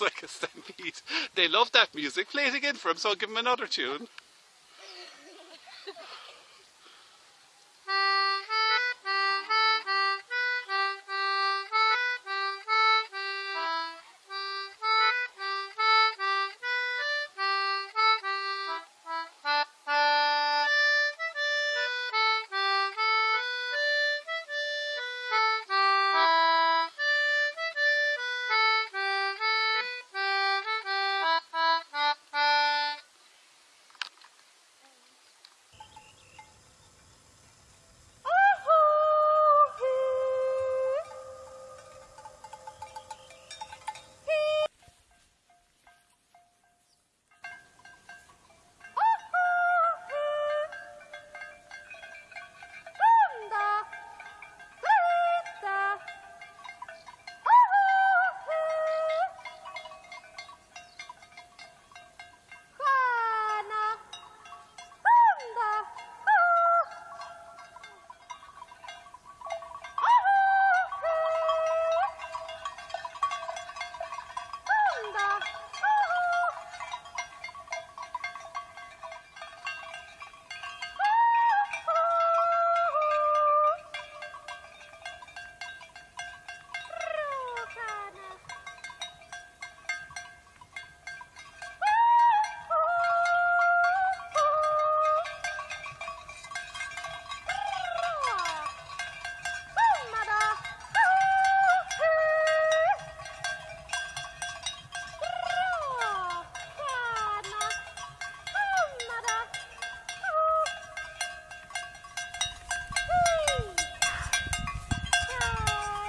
like a stampede. They love that music. Play it again for them, so I'll give them another tune.